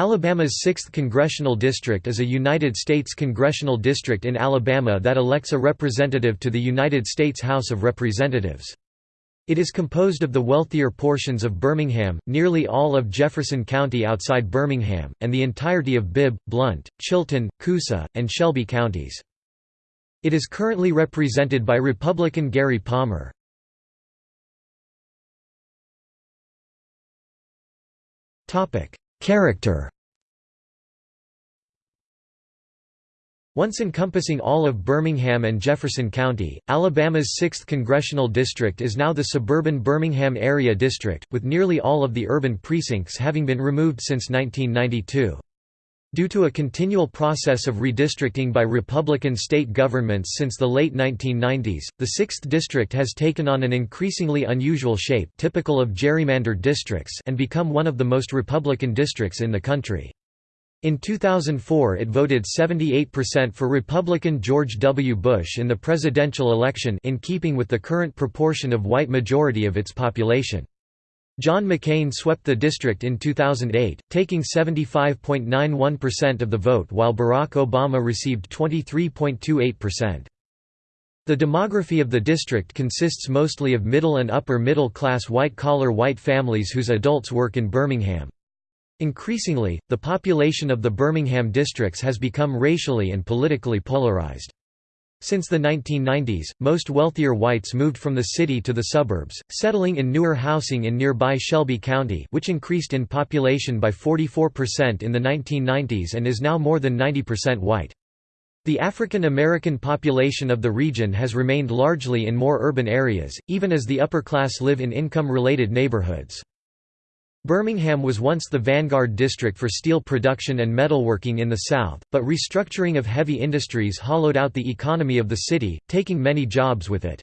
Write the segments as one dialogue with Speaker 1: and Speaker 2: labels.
Speaker 1: Alabama's 6th Congressional District is a United States congressional district in Alabama that elects a representative to the United States House of Representatives. It is composed of the wealthier portions of Birmingham, nearly all of Jefferson County outside Birmingham, and the entirety of Bibb, Blount, Chilton, Coosa, and Shelby counties. It is currently represented by Republican Gary Palmer. Character Once encompassing all of Birmingham and Jefferson County, Alabama's 6th congressional district is now the suburban Birmingham Area District, with nearly all of the urban precincts having been removed since 1992. Due to a continual process of redistricting by Republican state governments since the late 1990s, the 6th district has taken on an increasingly unusual shape typical of gerrymandered districts and become one of the most Republican districts in the country. In 2004 it voted 78% for Republican George W. Bush in the presidential election in keeping with the current proportion of white majority of its population. John McCain swept the district in 2008, taking 75.91% of the vote while Barack Obama received 23.28%. The demography of the district consists mostly of middle and upper middle class white-collar white families whose adults work in Birmingham. Increasingly, the population of the Birmingham districts has become racially and politically polarized. Since the 1990s, most wealthier whites moved from the city to the suburbs, settling in newer housing in nearby Shelby County which increased in population by 44% in the 1990s and is now more than 90% white. The African American population of the region has remained largely in more urban areas, even as the upper class live in income-related neighborhoods. Birmingham was once the vanguard district for steel production and metalworking in the South, but restructuring of heavy industries hollowed out the economy of the city, taking many jobs with it.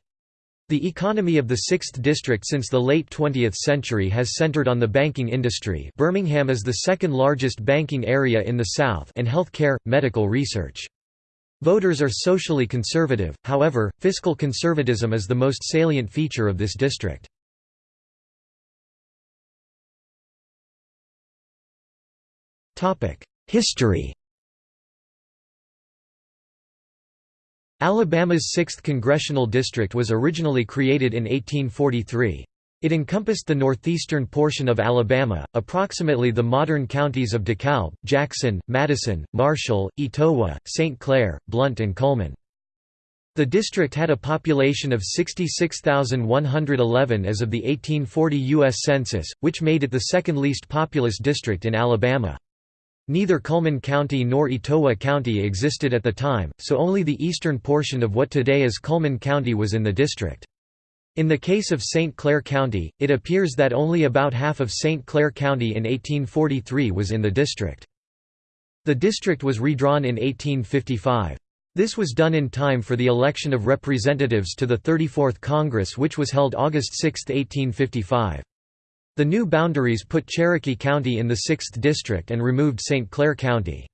Speaker 1: The economy of the 6th District since the late 20th century has centered on the banking industry Birmingham is the second largest banking area in the South and healthcare, medical research. Voters are socially conservative, however, fiscal conservatism is the most salient feature of this district. History Alabama's 6th Congressional District was originally created in 1843. It encompassed the northeastern portion of Alabama, approximately the modern counties of DeKalb, Jackson, Madison, Marshall, Etowah, St. Clair, Blount and Cullman. The district had a population of 66,111 as of the 1840 U.S. Census, which made it the second least populous district in Alabama. Neither Cullman County nor Etowah County existed at the time, so only the eastern portion of what today is Cullman County was in the district. In the case of St. Clair County, it appears that only about half of St. Clair County in 1843 was in the district. The district was redrawn in 1855. This was done in time for the election of representatives to the 34th Congress which was held August 6, 1855. The new boundaries put Cherokee County in the 6th District and removed St. Clair County.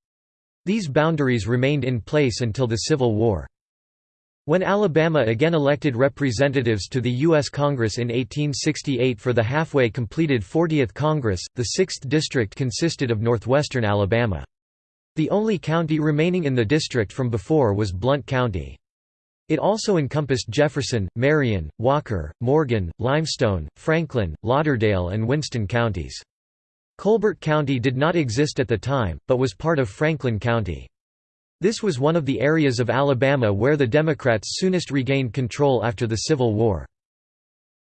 Speaker 1: These boundaries remained in place until the Civil War. When Alabama again elected representatives to the U.S. Congress in 1868 for the halfway completed 40th Congress, the 6th District consisted of northwestern Alabama. The only county remaining in the district from before was Blount County. It also encompassed Jefferson, Marion, Walker, Morgan, Limestone, Franklin, Lauderdale and Winston counties. Colbert County did not exist at the time, but was part of Franklin County. This was one of the areas of Alabama where the Democrats soonest regained control after the Civil War.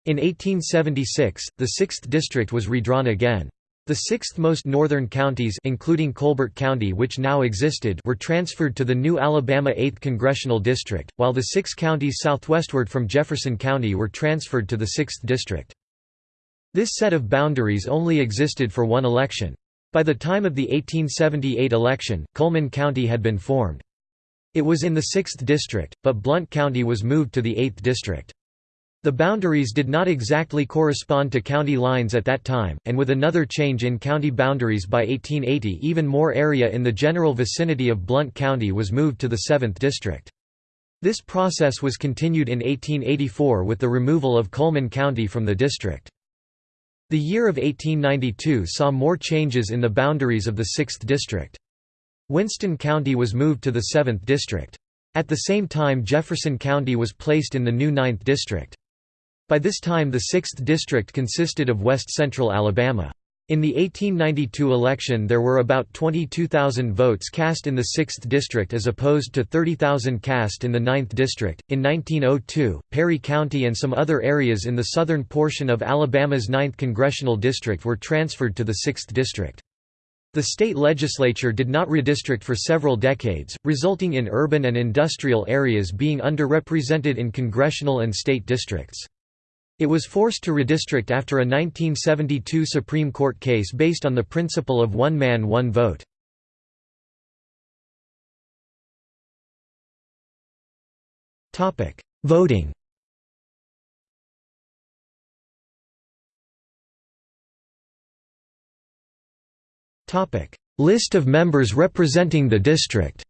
Speaker 1: In 1876, the 6th District was redrawn again. The sixth most northern counties including Colbert County which now existed were transferred to the new Alabama 8th Congressional District, while the six counties southwestward from Jefferson County were transferred to the 6th District. This set of boundaries only existed for one election. By the time of the 1878 election, Cullman County had been formed. It was in the 6th District, but Blount County was moved to the 8th District. The boundaries did not exactly correspond to county lines at that time, and with another change in county boundaries by 1880 even more area in the general vicinity of Blount County was moved to the 7th District. This process was continued in 1884 with the removal of Cullman County from the district. The year of 1892 saw more changes in the boundaries of the 6th District. Winston County was moved to the 7th District. At the same time Jefferson County was placed in the new 9th District. By this time the 6th District consisted of west-central Alabama. In the 1892 election there were about 22,000 votes cast in the 6th district as opposed to 30,000 cast in the 9th district. In 1902, Perry County and some other areas in the southern portion of Alabama's 9th congressional district were transferred to the 6th district. The state legislature did not redistrict for several decades, resulting in urban and industrial areas being underrepresented in congressional and state districts. It was forced to redistrict after a 1972 Supreme Court case based on the principle of one man one vote. Voting List of members representing the district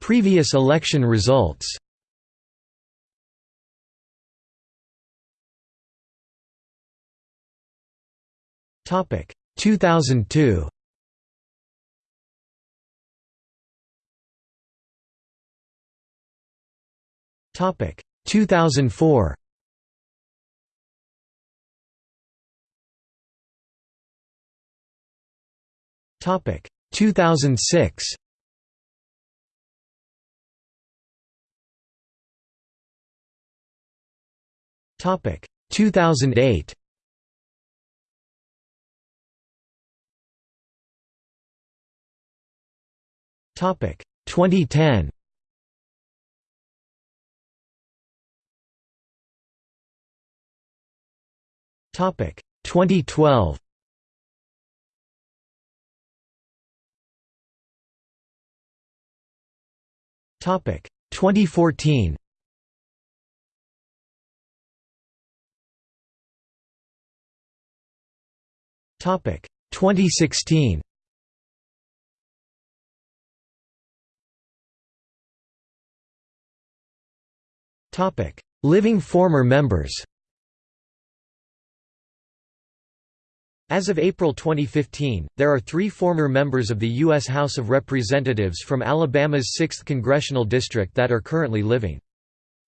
Speaker 1: Previous election results. Topic: 2002. Topic: 2004. Topic: 2006. Topic 2008. Topic 2010. Topic 2012. Topic 2014. 2016. Topic: Living former members. As of April 2015, there are three former members of the U.S. House of Representatives from Alabama's 6th Congressional District that are currently living.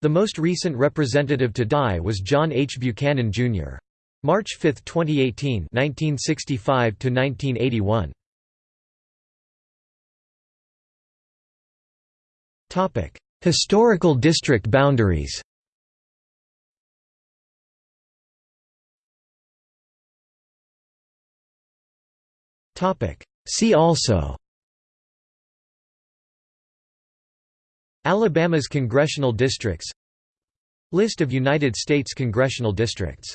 Speaker 1: The most recent representative to die was John H. Buchanan, Jr. March 5, 2018 1965 1981 Topic: Historical district boundaries. Topic: See also. Alabama's congressional districts. List of United States congressional districts